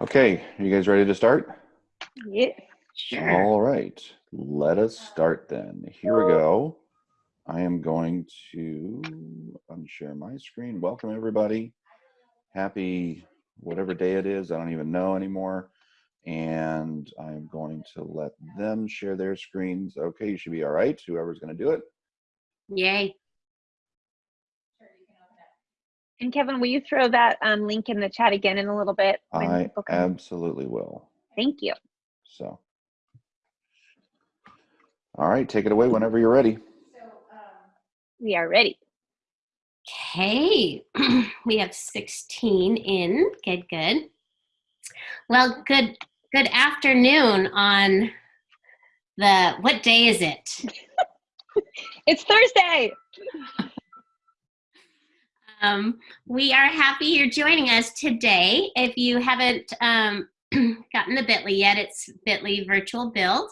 Okay, are you guys ready to start? Yeah, sure. All right, let us start then. Here we go. I am going to unshare my screen. Welcome everybody. Happy whatever day it is, I don't even know anymore. And I'm going to let them share their screens. Okay, you should be all right, whoever's gonna do it. Yay. And Kevin, will you throw that um, link in the chat again in a little bit? I people come? absolutely will. Thank you. So. All right, take it away whenever you're ready. We are ready. Okay, we have 16 in. Good, good. Well, good good afternoon on the what day is it? It's Thursday. Um, we are happy you're joining us today. If you haven't um, gotten the Bitly yet, it's Bitly Virtual Build.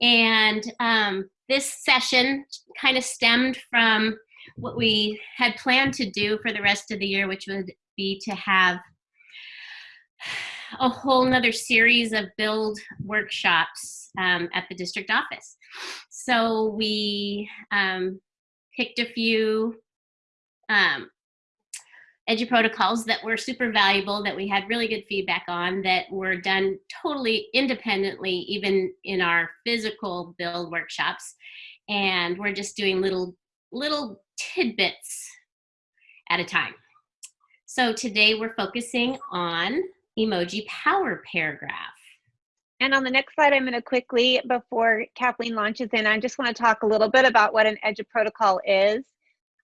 And um, this session kind of stemmed from what we had planned to do for the rest of the year, which would be to have a whole nother series of build workshops um, at the district office. So we picked a few um, edu protocols that were super valuable that we had really good feedback on that were done totally independently even in our physical build workshops. And we're just doing little little tidbits at a time. So today we're focusing on emoji power paragraph. And on the next slide, I'm going to quickly, before Kathleen launches in, I just want to talk a little bit about what an EduProtocol is.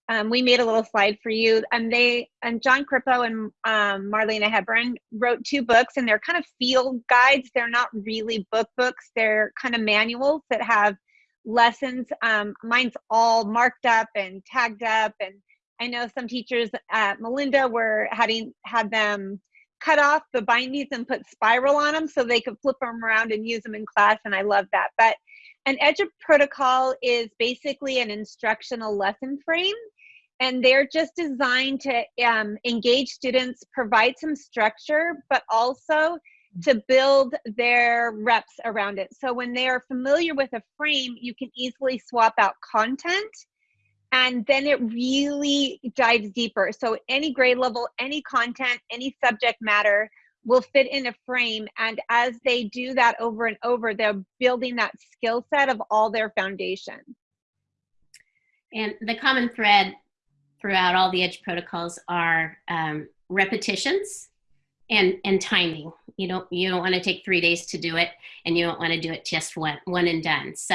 Um, we made a little slide for you, and they and Jon Corippo and um, Marlena Hebern wrote two books, and they're kind of field guides. They're not really book books. They're kind of manuals that have lessons. Um, mine's all marked up and tagged up, and I know some teachers at Melinda were having had them cut off the bindings and put spiral on them so they could flip them around and use them in class and i love that but an edge protocol is basically an instructional lesson frame and they're just designed to um, engage students provide some structure but also to build their reps around it so when they are familiar with a frame you can easily swap out content and then it really dives deeper. So any grade level, any content, any subject matter will fit in a frame. And as they do that over and over, they're building that skill set of all their foundation. And the common thread throughout all the EduProtocols are um, repetitions and, and timing. You don't, you don't want to take three days to do it, and you don't want to do it just one, one and done. So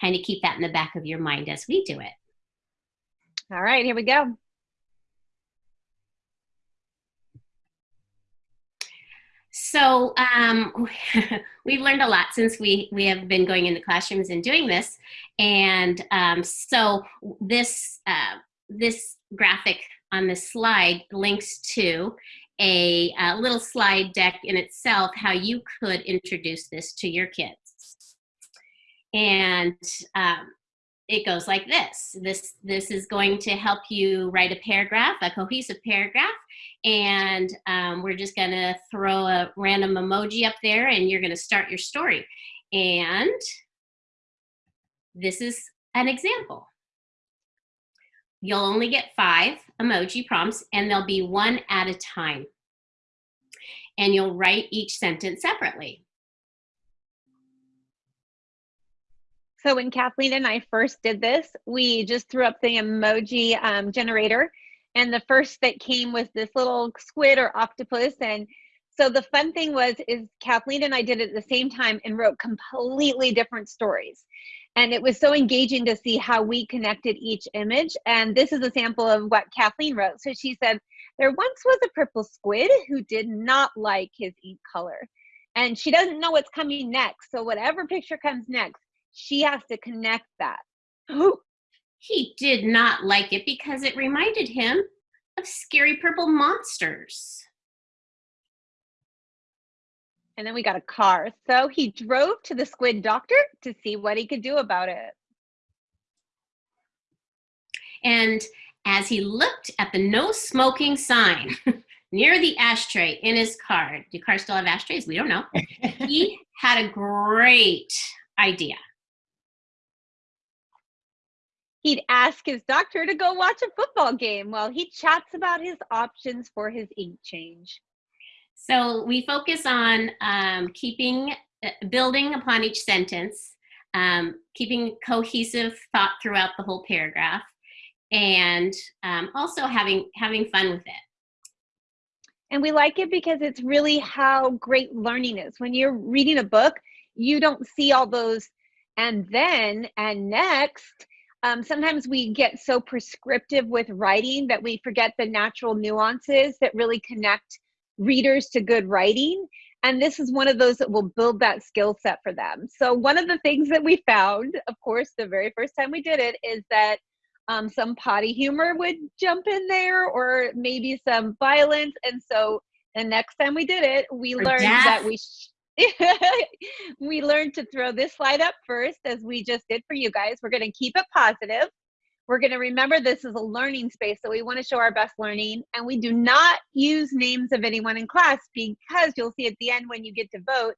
kind of keep that in the back of your mind as we do it. All right, here we go. So um, we've learned a lot since we, we have been going into classrooms and doing this. And um, so this, uh, this graphic on this slide links to a, a little slide deck in itself, how you could introduce this to your kids. And um, it goes like this. This, this is going to help you write a paragraph, a cohesive paragraph, and um, we're just gonna throw a random emoji up there and you're gonna start your story. And this is an example. You'll only get five emoji prompts and they'll be one at a time. And you'll write each sentence separately. So when Kathleen and I first did this, we just threw up the emoji um, generator and the first that came was this little squid or octopus and so the fun thing was is Kathleen and I did it at the same time and wrote completely different stories. And it was so engaging to see how we connected each image. And this is a sample of what Kathleen wrote. So she said, there once was a purple squid who did not like his ink color. And she doesn't know what's coming next. So whatever picture comes next, she has to connect that. Oh, He did not like it because it reminded him of scary purple monsters. And then we got a car. So he drove to the squid doctor to see what he could do about it. And as he looked at the no smoking sign, near the ashtray in his car. Do cars still have ashtrays? We don't know. he had a great idea. He'd ask his doctor to go watch a football game while he chats about his options for his ink change. So we focus on um, keeping, uh, building upon each sentence, um, keeping cohesive thought throughout the whole paragraph, and um, also having having fun with it. And we like it because it's really how great learning is. When you're reading a book, you don't see all those and then and next. Um, sometimes we get so prescriptive with writing that we forget the natural nuances that really connect readers to good writing. And this is one of those that will build that skill set for them. So, one of the things that we found, of course, the very first time we did it, is that um, some potty humor would jump in there or maybe some violence. And so, the next time we did it, we Or learned death. that we. Sh- we learned to throw this slide up first as we just did for you guys. We're going to keep it positive. We're going to remember this is a learning space, so we want to show our best learning. And we do not use names of anyone in class because you'll see at the end when you get to vote,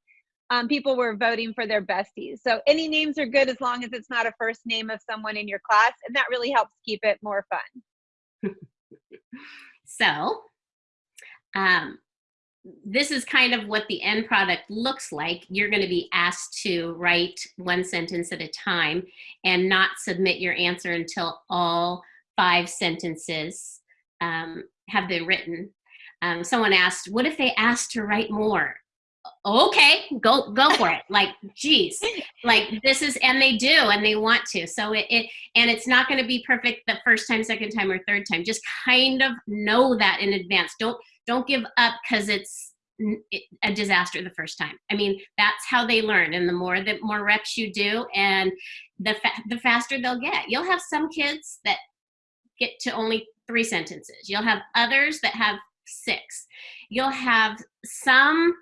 um, people were voting for their besties. So any names are good as long as it's not a first name of someone in your class. And that really helps keep it more fun. So, um, this is kind of what the end product looks like. You're going to be asked to write one sentence at a time and not submit your answer until all five sentences um, have been written. Um, someone asked, "What if they asked to write more?" Okay, go go for it. Like, geez, like this is, and they do, and they want to. So it, it and it's not going to be perfect the first time, second time, or third time. Just kind of know that in advance. Don't don't give up because it's a disaster the first time. I mean, that's how they learn, and the more that more reps you do, and the fa- the faster they'll get. You'll have some kids that get to only three sentences. You'll have others that have six. You'll have some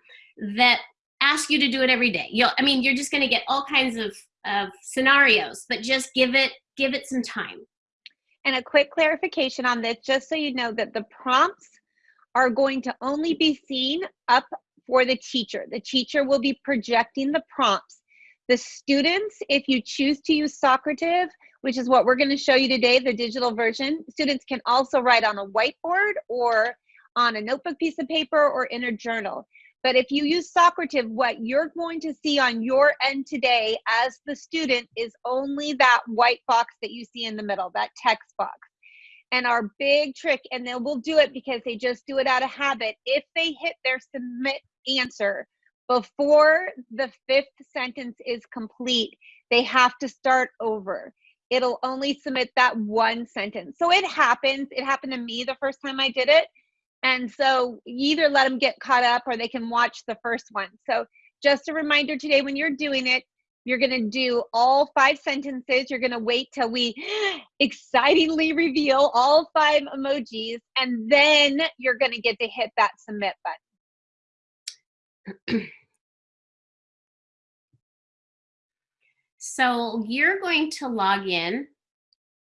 that ask you to do it every day. You'll, I mean, you're just going to get all kinds of of scenarios, but just give it give it some time. And a quick clarification on this, just so you know that the prompts are going to only be seen up for the teacher. The teacher will be projecting the prompts. The students, if you choose to use Socrative, which is what we're going to show you today, the digital version, students can also write on a whiteboard or on a notebook piece of paper or in a journal. But if you use Socrative, what you're going to see on your end today as the student is only that white box that you see in the middle, that text box. And our big trick, and they will do it because they just do it out of habit, if they hit their submit answer before the fifth sentence is complete, they have to start over. It'll only submit that one sentence. So it happens. It happened to me the first time I did it. And so either let them get caught up or they can watch the first one. So just a reminder today when you're doing it, you're going to do all five sentences. You're going to wait till we excitingly reveal all five emojis, and then you're going to get to hit that submit button. So you're going to log in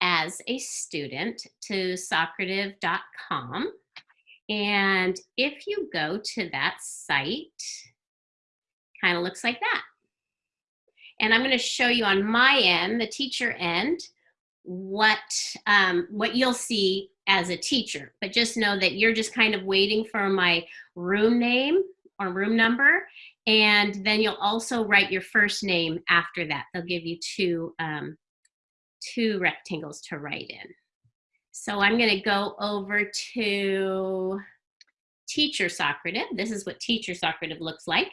as a student to Socrative.com. And if you go to that site, kind of looks like that. And I'm going to show you on my end, the teacher end, what um, what you'll see as a teacher. But just know that you're just kind of waiting for my room name or room number, and then you'll also write your first name after that. They'll give you two um, two rectangles to write in. So I'm going to go over to teacher Socrative. This is what teacher Socrative looks like.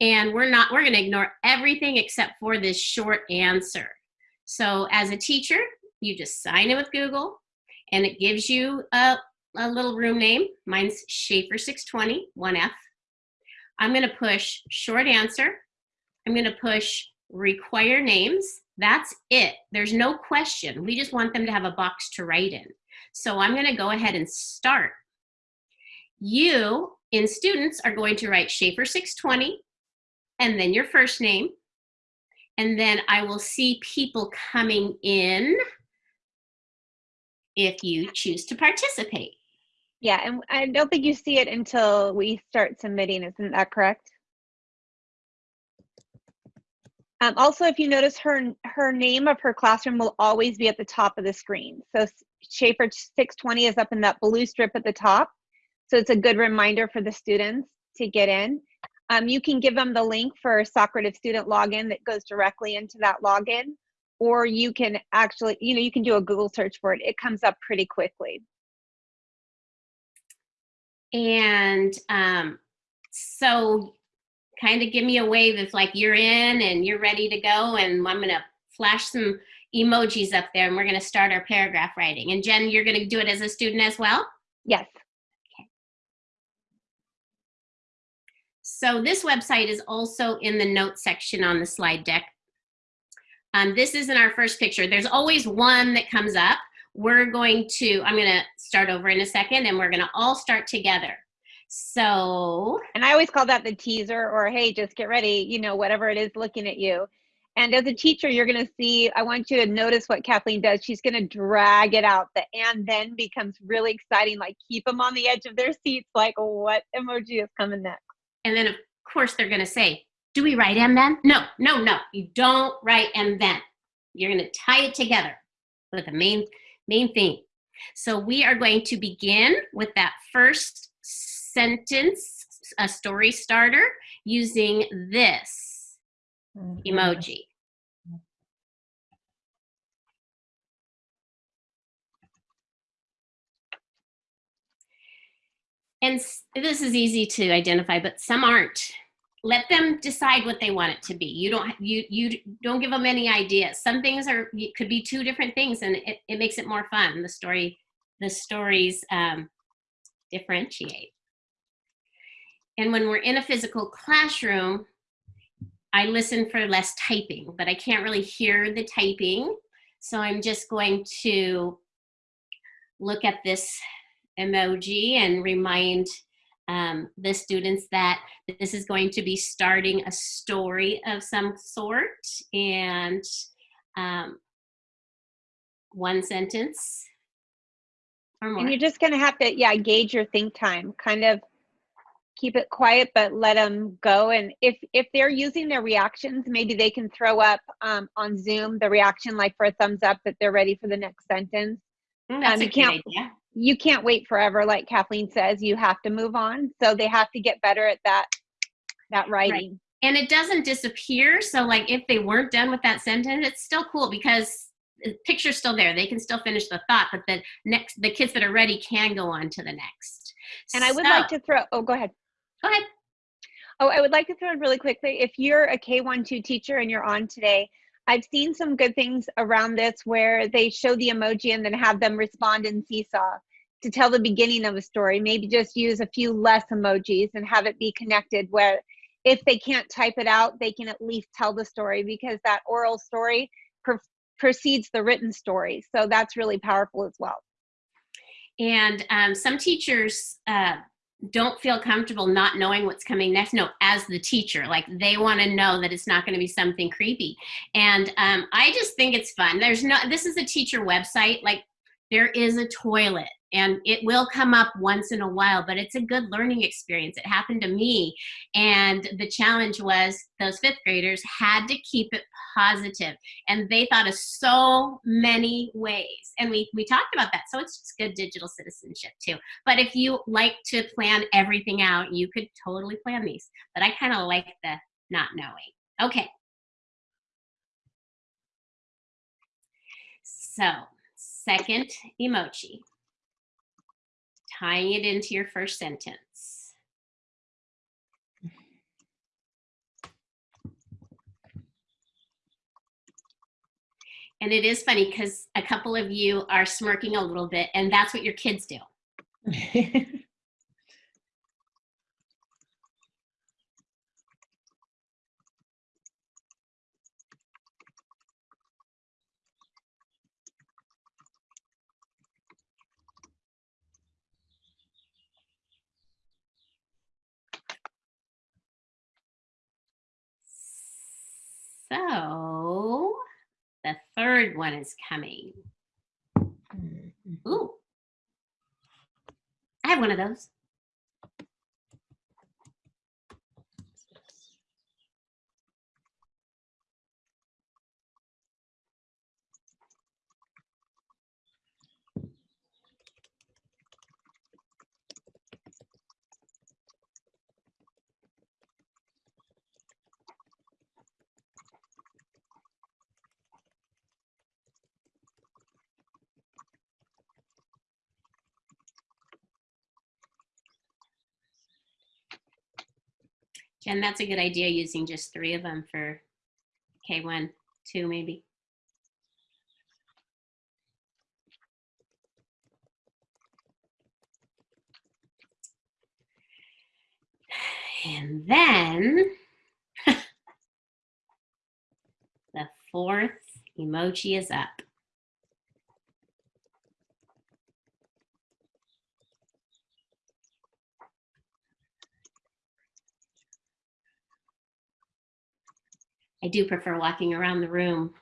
And we're not, we're going to ignore everything except for this short answer. So as a teacher, you just sign in with Google and it gives you a, a little room name. Mine's Schaefer 620, 1F. I'm going to push short answer. I'm going to push require names. That's it. There's no question. We just want them to have a box to write in. So I'm going to go ahead and start. You, in students, are going to write Schaefer 620 and then your first name. And then I will see people coming in if you choose to participate. Yeah, and I don't think you see it until we start submitting, isn't that correct? Um, also, if you notice her, her name of her classroom will always be at the top of the screen. So Schaefer 620 is up in that blue strip at the top. So it's a good reminder for the students to get in. Um, you can give them the link for Socrative student login that goes directly into that login, or you can actually, you know, you can do a Google search for it. It comes up pretty quickly. And um, so kind of give me a wave if like you're in and you're ready to go and I'm going to flash some emojis up there and we're going to start our paragraph writing. And Jen, you're going to do it as a student as well? Yes. So this website is also in the notes section on the slide deck. Um, this isn't our first picture. There's always one that comes up. We're going to, I'm going to start over in a second and we're going to all start together. So, And I always call that the teaser or, hey, just get ready, you know, whatever it is looking at you. And as a teacher, you're going to see, I want you to notice what Kathleen does. She's going to drag it out. The and then becomes really exciting, like keep them on the edge of their seats, like what emoji is coming next. And then of course they're going to say, do we write and then? No, no, no, you don't write and then. You're going to tie it together with the main, main theme. So we are going to begin with that first sentence, a story starter, using this mm-hmm. emoji. And this is easy to identify, but some aren't. Let them decide what they want it to be. You don't you you don't give them any ideas. Some things are could be two different things, and it, it makes it more fun. The story the stories um, differentiate. And when we're in a physical classroom, I listen for less typing, but I can't really hear the typing. So I'm just going to look at this emoji and remind um, the students that this is going to be starting a story of some sort and um, one sentence or more. And you're just going to have to, yeah, gauge your think time, kind of keep it quiet, but let them go. And if, if they're using their reactions, maybe they can throw up um, on Zoom the reaction, like for a thumbs up that they're ready for the next sentence. Mm, That's um, a good can't- idea. You can't wait forever, like Kathleen says, you have to move on. So they have to get better at that, that writing. and it doesn't disappear so like if they weren't done with that sentence it's still cool because the picture's still there they can still finish the thought but the next the kids that are ready can go on to the next And I would like to throw, oh, go ahead. go ahead Oh, I would like to throw in really quickly. If you're a K1-2 teacher and you're on today, I've seen some good things around this where they show the emoji and then have them respond in seesaw to tell the beginning of a story. Maybe just use a few less emojis and have it be connected where if they can't type it out, they can at least tell the story because that oral story pre- precedes the written story. So that's really powerful as well. and um, some teachers uh, don't feel comfortable not knowing what's coming next. No as the teacher like they want to know that it's not going to be something creepy. And um, i just think it's fun. There's no this is a teacher website like there is a toilet and it will come up once in a while but it's a good learning experience. It happened to me and the challenge was those fifth graders had to keep it positive and they thought of so many ways and we we talked about that so it's just good digital citizenship too. But if you like to plan everything out you could totally plan these but i kind of like the not knowing. Okay. So second emoji tying it into your first sentence And it is funny because a couple of you are smirking a little bit, and that's what your kids do. So the third one is coming. Mm-hmm. Ooh. I have one of those. Jen, that's a good idea using just three of them for K1, two maybe. And then the fourth emoji is up. I do prefer walking around the room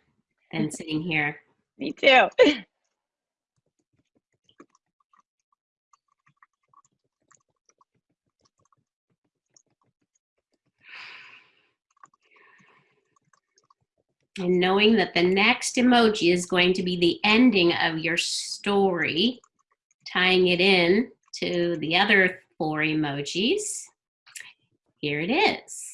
than sitting here. Me too. And knowing that the next emoji is going to be the ending of your story, tying it in to the other four emojis. Here it is.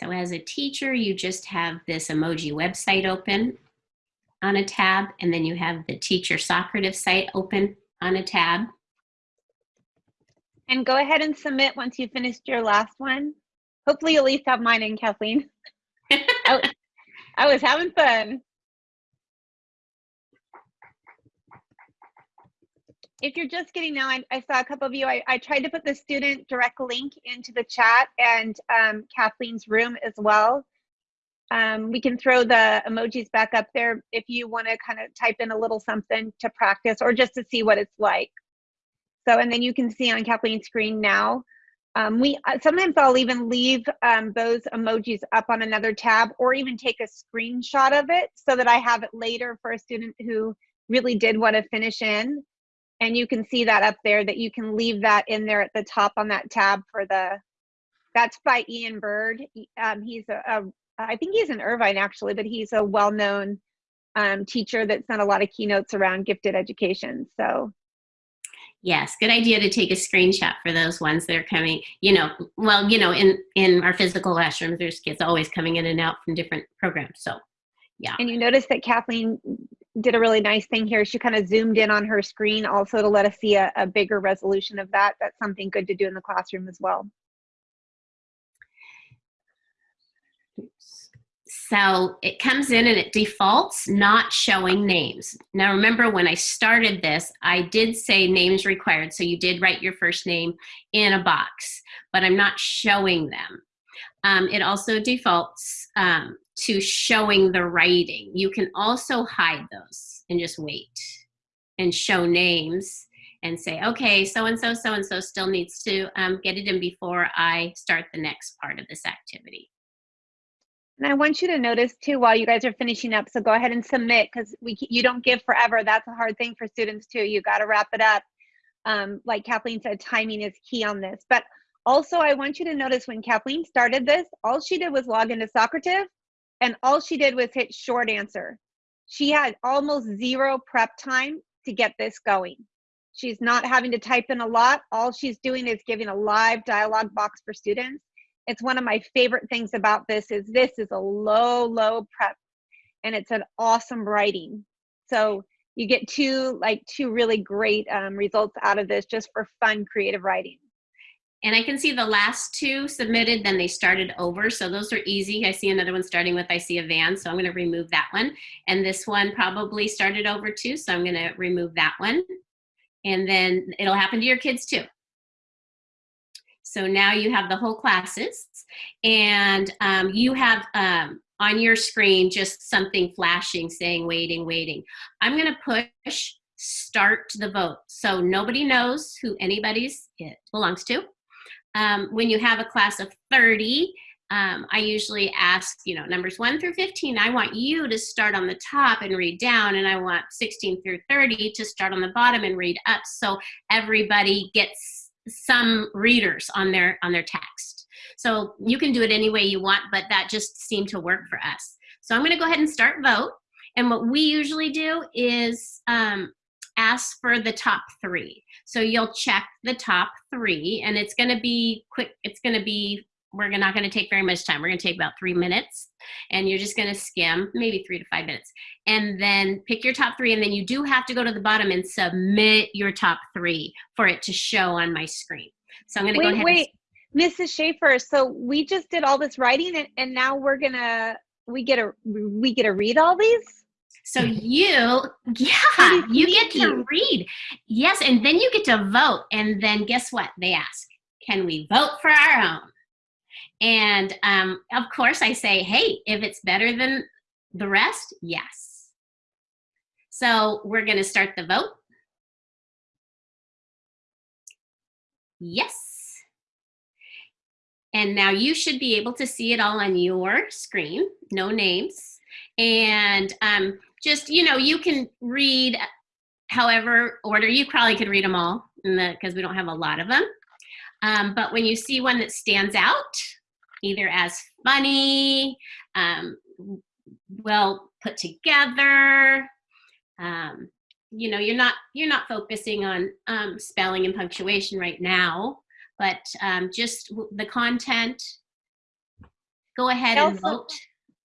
So as a teacher, you just have this emoji website open on a tab, and then you have the teacher Socrative site open on a tab. And go ahead and submit once you've finished your last one. Hopefully you'll at least have mine in, Kathleen. I, I was having fun. If you're just getting now, I, I saw a couple of you, I, I tried to put the student direct link into the chat and um, Kathleen's room as well. Um, we can throw the emojis back up there if you want to kind of type in a little something to practice or just to see what it's like. So, and then you can see on Kathleen's screen now. Um, we uh, sometimes I'll even leave um, those emojis up on another tab or even take a screenshot of it so that I have it later for a student who really did want to finish in. And you can see that up there that you can leave that in there at the top on that tab for the, that's by Ian Byrd. Um, he's a, a, I think he's in Irvine actually, but he's a well-known um, teacher that's done a lot of keynotes around gifted education. So Yes, good idea to take a screenshot for those ones that are coming, you know, well, you know, in, in our physical classrooms, there's kids always coming in and out from different programs. So, yeah. And you notice that Kathleen did a really nice thing here. She kind of zoomed in on her screen also to let us see a, a bigger resolution of that. That's something good to do in the classroom as well. So it comes in and it defaults not showing names. Now remember when I started this, I did say names required. So you did write your first name in a box, but I'm not showing them. Um, it also defaults um, to showing the writing. You can also hide those and just wait and show names and say, okay, so-and-so, so-and-so still needs to um, get it in before I start the next part of this activity. And I want you to notice too while you guys are finishing up. So go ahead and submit because we you don't give forever. That's a hard thing for students too. You got to wrap it up. Um, like Kathleen said, timing is key on this. But also, I want you to notice when Kathleen started this, all she did was log into Socrative, and all she did was hit short answer. She had almost zero prep time to get this going. She's not having to type in a lot. All she's doing is giving a live dialogue box for students it's one of my favorite things about this is this is a low low prep and it's an awesome writing so you get two like two really great um, results out of this just for fun creative writing and I can see the last two submitted, then they started over. So those are easy. I see another one starting with I see a van. So I'm going to remove that one. And this one probably started over too. So I'm going to remove that one. And then it'll happen to your kids too. So now you have the whole classes, and um, you have um, on your screen just something flashing saying waiting, waiting. I'm going to push start the vote. So nobody knows who anybody's it belongs to. Um, when you have a class of 30, um, I usually ask, you know, numbers 1 through 15, I want you to start on the top and read down, and I want 16 through 30 to start on the bottom and read up so everybody gets some readers on their on their text. So you can do it any way you want, but that just seemed to work for us. So I'm going to go ahead and start vote. And what we usually do is um, ask for the top three. So you'll check the top three, and it's going to be quick. It's going to be we're not going to take very much time. We're going to take about three minutes and you're just going to skim maybe three to five minutes and then pick your top three. And then you do have to go to the bottom and submit your top three for it to show on my screen. So I'm going to go ahead. Wait, Mrs. Schaefer. So we just did all this writing and, and now we're going to, we get a, we get to read all these? So you, yeah, you get to read. Yes, and then you get to vote. And then guess what? They ask, can we vote for our own? And um, of course, I say, hey, if it's better than the rest, yes. So we're going to start the vote. Yes. And now you should be able to see it all on your screen, no names. And um, just, you know, you can read however order, you probably could read them all because we don't have a lot of them. Um, but when you see one that stands out, either as funny, um, well put together. Um, you know, you're not you're not focusing on um, spelling and punctuation right now, but um, just the content. Go ahead and vote.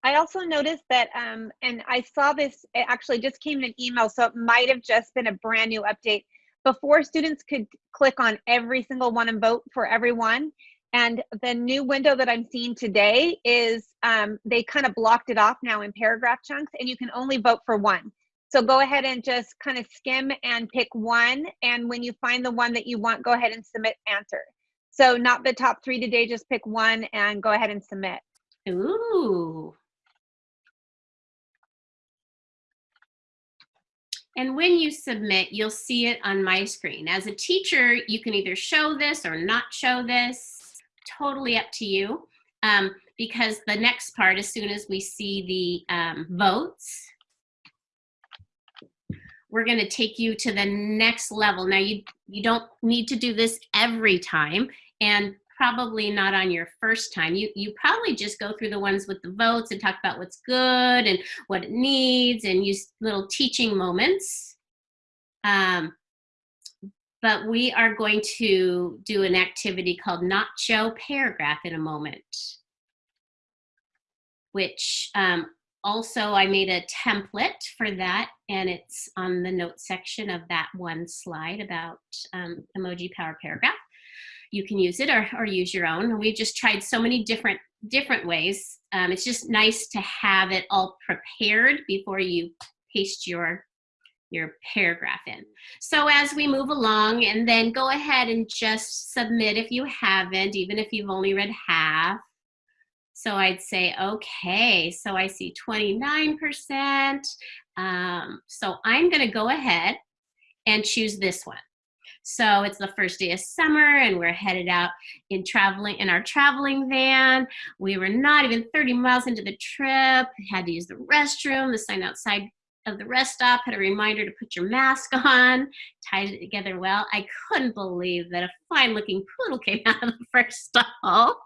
I also noticed that, um, and I saw this, it actually just came in an email, so it might have just been a brand new update. Before students could click on every single one and vote for everyone, and the new window that I'm seeing today is um, they kind of blocked it off now in paragraph chunks and you can only vote for one. So go ahead and just kind of skim and pick one. And when you find the one that you want, go ahead and submit answer. So not the top three today, just pick one and go ahead and submit. Ooh. And when you submit, you'll see it on my screen. As a teacher, you can either show this or not show this totally up to you um, because the next part, as soon as we see the um, votes, we're going to take you to the next level. Now, you, you don't need to do this every time and probably not on your first time. You, you probably just go through the ones with the votes and talk about what's good and what it needs and use little teaching moments. Um, but we are going to do an activity called not show paragraph in a moment, which um, also I made a template for that and it's on the note section of that one slide about um, emoji power paragraph. You can use it or, or use your own. We've just tried so many different different ways. Um, it's just nice to have it all prepared before you paste your your paragraph in. So as we move along and then go ahead and just submit if you haven't, even if you've only read half. So I'd say, okay, so I see 29%. Um, so I'm gonna go ahead and choose this one. So it's the first day of summer and we're headed out in traveling in our traveling van. We were not even 30 miles into the trip, had to use the restroom. The sign outside of the rest stop had a reminder to put your mask on, tied it together well. I couldn't believe that a fine looking poodle came out of the first stall.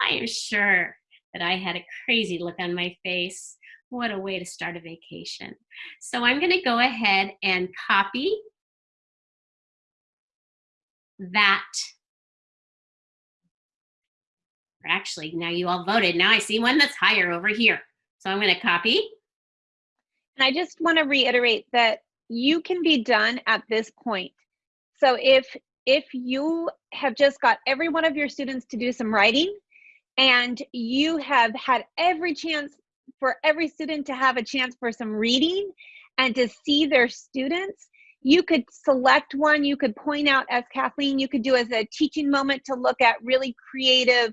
I am sure that I had a crazy look on my face. What a way to start a vacation. So I'm gonna go ahead and copy that. Actually, now you all voted. Now I see one that's higher over here. So I'm gonna copy and I just want to reiterate that you can be done at this point. So if if you have just got every one of your students to do some writing and you have had every chance for every student to have a chance for some reading and to see their students, you could select one, you could point out as Kathleen, you could do as a teaching moment to look at really creative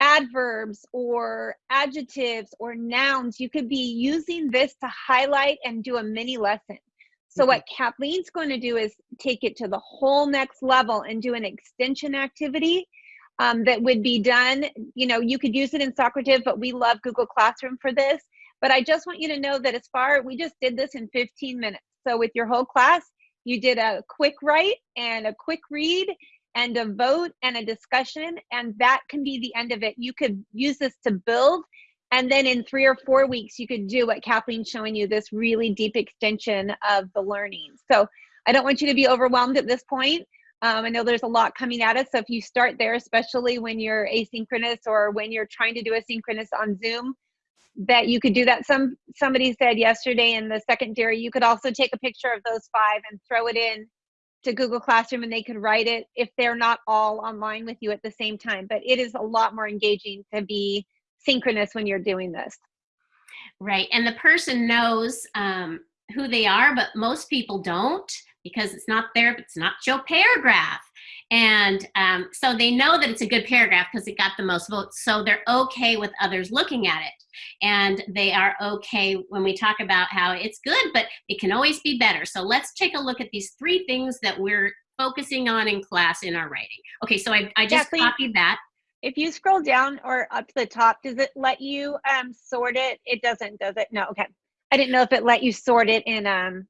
adverbs or adjectives or nouns. You could be using this to highlight and do a mini lesson. So Mhm. what Kathleen's going to do is take it to the whole next level and do an extension activity um, that would be done. You know, you could use it in Socrative, but we love Google Classroom for this. But I just want you to know that as far we just did this in 15 minutes. So with your whole class, you did a quick write and a quick read and a vote and a discussion, and that can be the end of it. You could use this to build, and then in three or four weeks, you could do what Kathleen's showing you this really deep extension of the learning. So I don't want you to be overwhelmed at this point. Um, I know there's a lot coming at us. So if you start there, especially when you're asynchronous or when you're trying to do asynchronous on Zoom, that you could do that. Some somebody said yesterday in the secondary, you could also take a picture of those five and throw it in to Google Classroom and they could write it if they're not all online with you at the same time. But it is a lot more engaging to be synchronous when you're doing this. Right. And the person knows um, who they are, but most people don't because it's not there, it's nacho paragraph. And um, so they know that it's a good paragraph because it got the most votes. So they're okay with others looking at it. And they are okay when we talk about how it's good, but it can always be better. So let's take a look at these three things that we're focusing on in class in our writing. Okay, so I, I just Kathleen? copied that. If you scroll down or up to the top, does it let you um, sort it? It doesn't, does it? No, okay. I didn't know if it let you sort it in, um,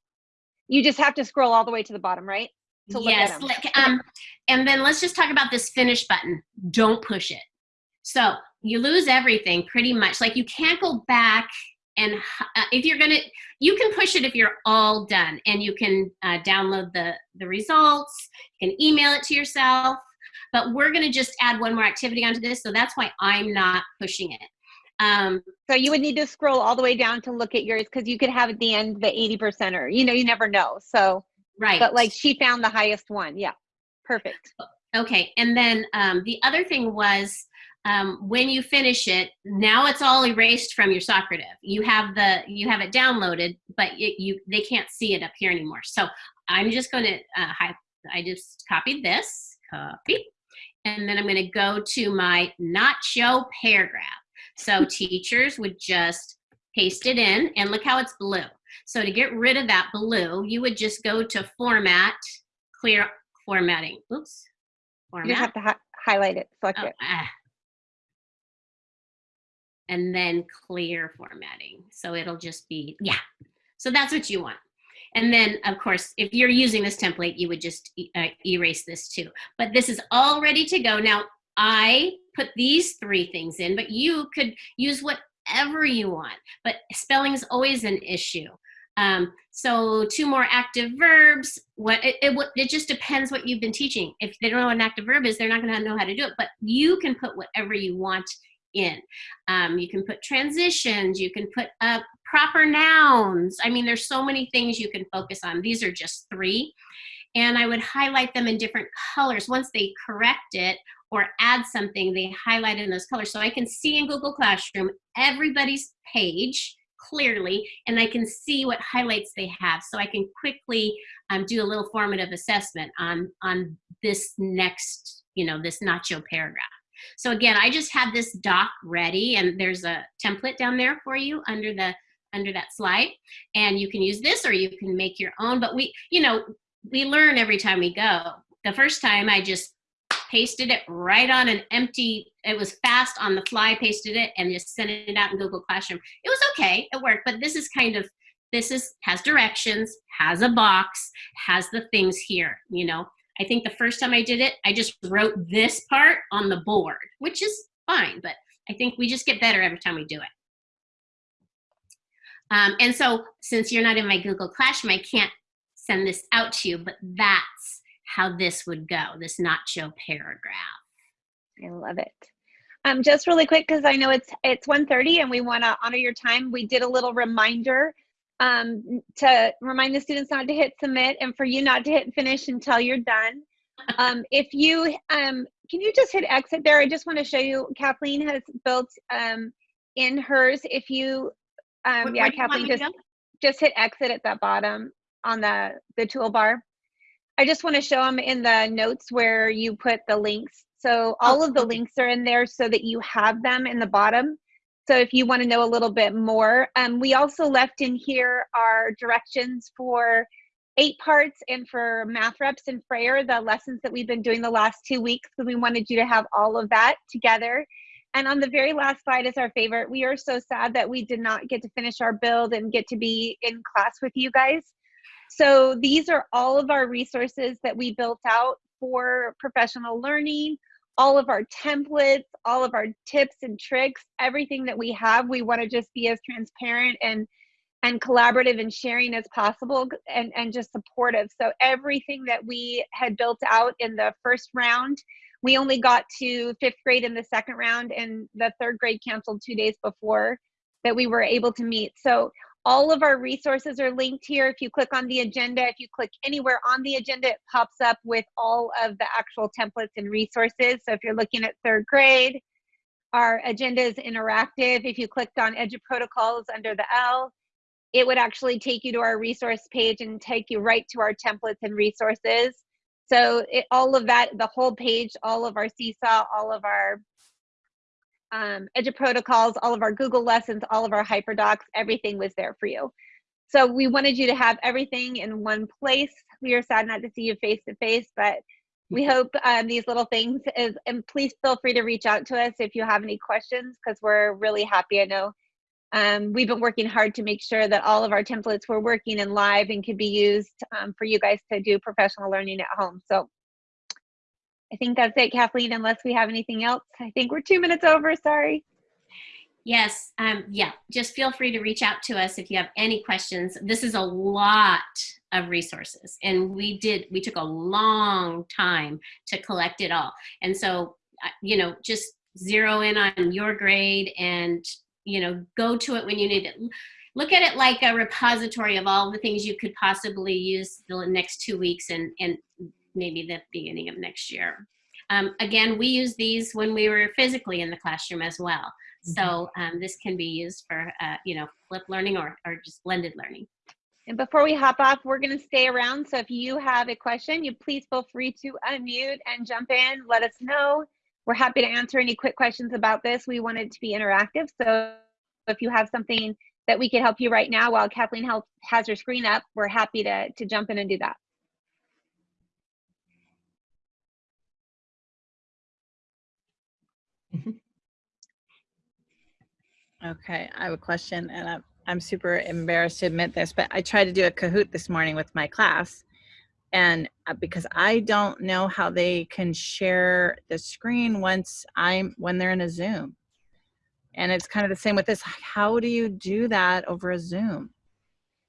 you just have to scroll all the way to the bottom, right? To look at yes, 'em. like, um, and then let's just talk about this finish button. Don't push it. So you lose everything pretty much. Like you can't go back and uh, if you're gonna, you can push it if you're all done, and you can uh, download the the results. You can email it to yourself. But we're gonna just add one more activity onto this, so that's why I'm not pushing it. Um, So you would need to scroll all the way down to look at yours because you could have at the end the 80 percenter. You know, you never know. So, right. but like she found the highest one. Yeah. Perfect. Okay, and then um, the other thing was um, when you finish it, now it's all erased from your Socrative. You have the you have it downloaded, but it, you they can't see it up here anymore. So I'm just going to uh, I just copied this copy, and then I'm going to go to my nacho paragraph. So teachers would just paste it in, and look how it's blue. So to get rid of that blue, you would just go to Format, Clear Formatting. Oops. You Format. just have to hi- highlight it, select Oh, it. ah. And then clear formatting. So it'll just be, yeah. So that's what you want. And then, of course, if you're using this template, you would just e- uh, erase this too. But this is all ready to go. Now, I put these three things in, but you could use whatever you want. But spelling is always an issue. Um, so two more active verbs. What it, it, it just depends what you've been teaching. If they don't know what an active verb is, they're not going to know how to do it. But you can put whatever you want in. Um, you can put transitions. You can put uh, proper nouns. I mean, there's so many things you can focus on. These are just three, and I would highlight them in different colors. Once they correct it or add something, they highlight in those colors. So I can see in Google Classroom everybody's page clearly and I can see what highlights they have. So I can quickly um, do a little formative assessment on on this next you know this nacho paragraph. So again I just have this doc ready and there's a template down there for you under the under that slide. And you can use this or you can make your own but we you know we learn every time we go. The first time I just pasted it right on an empty it was fast on the fly pasted it and just sent it out in google classroom. It was okay it worked but this is kind of this is has directions has a box has the things here you know? I think the first time i did it i just wrote this part on the board which is fine but i think we just get better every time we do it. Um, and so since you're not in my google classroom i can't send this out to you but that's how this would go this nacho paragraph I love it. Um, just really quick, because I know it's it's 1.30 and we want to honor your time. We did a little reminder um, to remind the students not to hit submit and for you not to hit finish until you're done. Um, if you um, can you just hit exit there? I just want to show you. Kathleen has built um, in hers. If you um, yeah, Kathleen just just hit exit at that bottom on the, the toolbar. I just want to show them in the notes where you put the links. So all of the okay. links are in there so that you have them in the bottom. So if you want to know a little bit more, um, we also left in here our directions for eight parts and for math reps and Frayer, the lessons that we've been doing the last two weeks, So we wanted you to have all of that together. And on the very last slide is our favorite. We are so sad that we did not get to finish our build and get to be in class with you guys. So these are all of our resources that we built out for professional learning, all of our templates, all of our tips and tricks, everything that we have. We want to just be as transparent and and collaborative and sharing as possible and, and just supportive. So everything that we had built out in the first round, we only got to fifth grade in the second round and the third grade canceled two days before that we were able to meet. So all of our resources are linked here. If you click on the agenda, if you click anywhere on the agenda, it pops up with all of the actual templates and resources. So if you're looking at third grade, our agenda is interactive. If you clicked on EduProtocols under the L, it would actually take you to our resource page and take you right to our templates and resources. So it, all of that, the whole page, all of our Seesaw, all of our um, EduProtocols, all of our Google lessons, all of our HyperDocs, everything was there for you. So we wanted you to have everything in one place. We are sad not to see you face to face, but we hope um, these little things is, and please feel free to reach out to us if you have any questions because we're really happy. I know um, we've been working hard to make sure that all of our templates were working and live and could be used um, for you guys to do professional learning at home. So I think that's it, Kathleen, unless we have anything else. I think we're two minutes over, sorry. Yes, um, yeah, just feel free to reach out to us if you have any questions. This is a lot of resources and we did, we took a long time to collect it all. And so, uh, you know, just zero in on your grade and, you know, go to it when you need it. Look at it like a repository of all the things you could possibly use the next two weeks and, and maybe the beginning of next year. Um, again, we use these when we were physically in the classroom as well. So um, this can be used for, uh, you know, flip learning or, or just blended learning. And before we hop off, we're going to stay around. So if you have a question, you please feel free to unmute and jump in. Let us know. We're happy to answer any quick questions about this. We want it to be interactive. So if you have something that we can help you right now while Kathleen help, has her screen up, we're happy to, to jump in and do that. Okay, I have a question, and I'm, I'm super embarrassed to admit this, but I tried to do a Kahoot this morning with my class, and uh, because I don't know how they can share the screen once I'm when they're in a Zoom, and it's kind of the same with this. How do you do that over a Zoom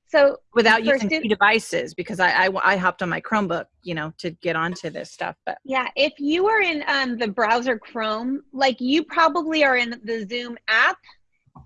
So without using two devices? Because I, I I hopped on my Chromebook, you know, to get onto this stuff, but Yeah, if you are in um, the browser Chrome, like you probably are in the Zoom app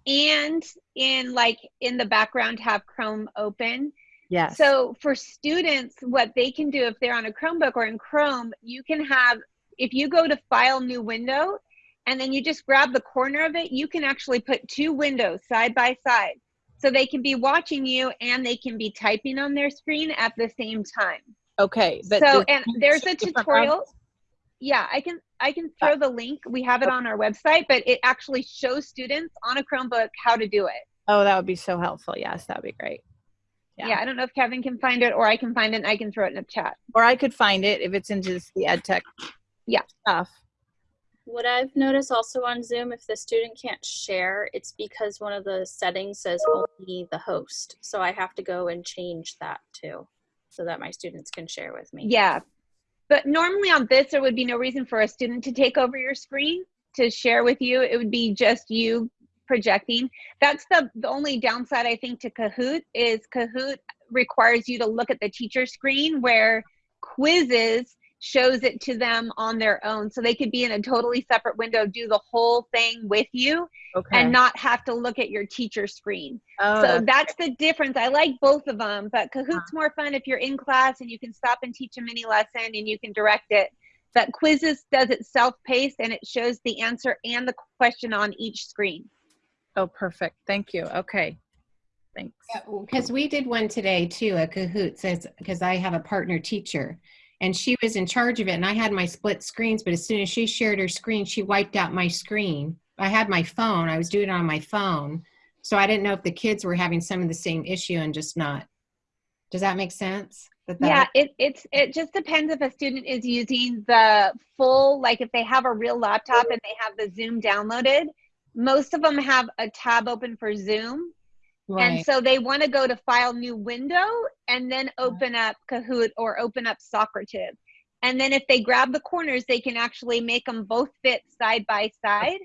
and in like in the background have Chrome open. yes. So for students, what they can do if they're on a Chromebook or in Chrome, you can have, if you go to File New Window and then you just grab the corner of it, you can actually put two windows side by side. So they can be watching you and they can be typing on their screen at the same time. okay, but so and there's a tutorial? Yeah i can i can throw the link we have it on our website but it actually shows students on a chromebook how to do it Oh, that would be so helpful. Yes, that would be great. yeah. Yeah. i don't know if kevin can find it or i can find it and i can throw it in the chat Or I could find it if it's in just the ed tech Yeah. stuff. What I've noticed also on Zoom, if the student can't share, it's because one of the settings says only the host. So I have to go and change that too, so that my students can share with me. yeah but normally on this there would be no reason for a student to take over your screen to share with you. It would be just you projecting. That's the the only downside i think to kahoot is kahoot requires you to look at the teacher screen where quizizz shows it to them on their own so they could be in a totally separate window do the whole thing with you Okay. and not have to look at your teacher screen oh, so that's- that's the difference. I like both of them, but Kahoot's uh-huh. more fun if you're in class and you can stop and teach a mini lesson and you can direct it. But Quizizz does it self-paced and it shows the answer and the question on each screen. oh, perfect. Thank you. Okay. Thanks. Because we did one today too, a Kahoot says, because I have a partner teacher and she was in charge of it and I had my split screens, but as soon as she shared her screen, she wiped out my screen. I had my phone, I was doing it on my phone. So I didn't know if the kids were having some of the same issue and just not. Does that make sense? That that- Yeah, it, it's, it just depends if a student is using the full, like if they have a real laptop and they have the Zoom downloaded. Most of them have a tab open for Zoom. And so they want to go to file new window and then open up Kahoot or open up Socrative. And then if they grab the corners, they can actually make them both fit side by side.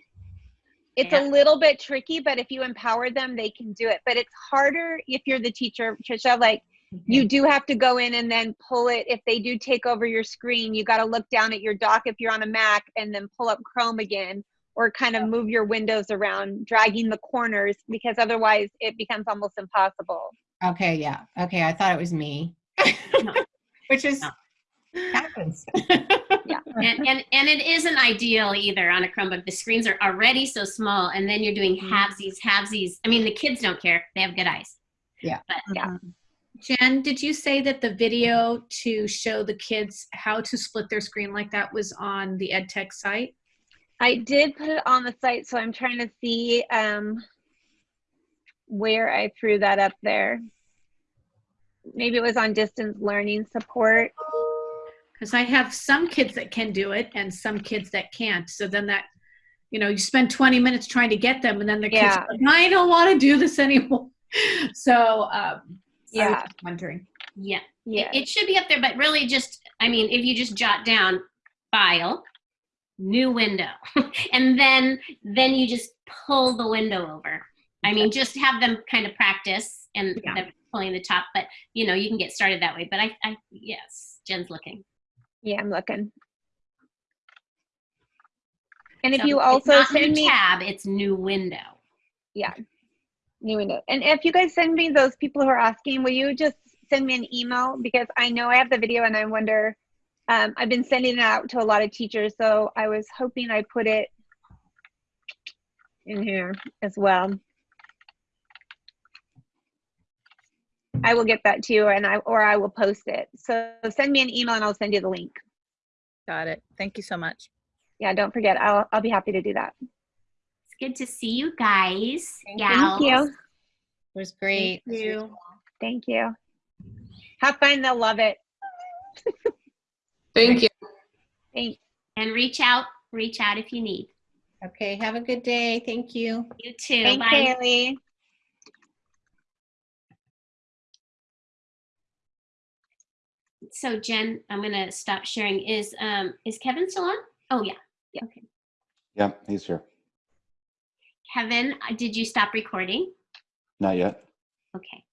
It's Yeah. a little bit tricky, but if you empower them, they can do it. But it's harder if you're the teacher, Trisha. Like mm-hmm. you do have to go in and then pull it. If they do take over your screen, you got to look down at your dock if you're on a Mac and then pull up Chrome again or kind of move your windows around, dragging the corners because otherwise it becomes almost impossible. okay, yeah, okay, I thought it was me. No. Which is, No. happens. and, and and it isn't ideal either on a Chromebook. The screens are already so small, and then you're doing halvesies, halvesies. I mean, the kids don't care; they have good eyes. Yeah. Mhm. Jen, did you say that the video to show the kids how to split their screen like that was on the EdTech site? I did put it on the site, so I'm trying to see um, where I threw that up there. Maybe it was on distance learning support. Because I have some kids that can do it and some kids that can't. So then that, you know, you spend 20 minutes trying to get them and then the kids Yeah. are like, I don't want to do this anymore. So um, Yeah. wondering. Yeah, Yeah. It, it should be up there, but really, just I mean, if you just jot down file, new window, and then then you just pull the window over. I mean, just have them kind of practice and Yeah. pulling the top, but you know, you can get started that way. But I, I yes, Jen's looking. Yeah, I'm looking. And if So you it's also not send new me tab, it's new window. Yeah new window, and if you guys send me those people who are asking, will you just send me an email because I know I have the video and I wonder. Um, I've been sending it out to a lot of teachers, so I was hoping I put it in here as well. I will get that to you, and I or I will post it. So send me an email and I'll send you the link. Got it. Thank you so much. Yeah, don't forget. I'll I'll be happy to do that. It's good to see you guys. Thank gals. Thank you. It was great. Thank you. Thank you. Have fun. They'll love it. Thank you. Thanks. And reach out, reach out if you need. Okay, have a good day. Thank you. You too. Thanks, Bye. Haley. So Jen, I'm gonna stop sharing. Is um is Kevin still on? Oh yeah. Yeah. Okay. Yeah, he's here. Kevin, uh, did you stop recording? Not yet. Okay.